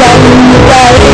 lần đời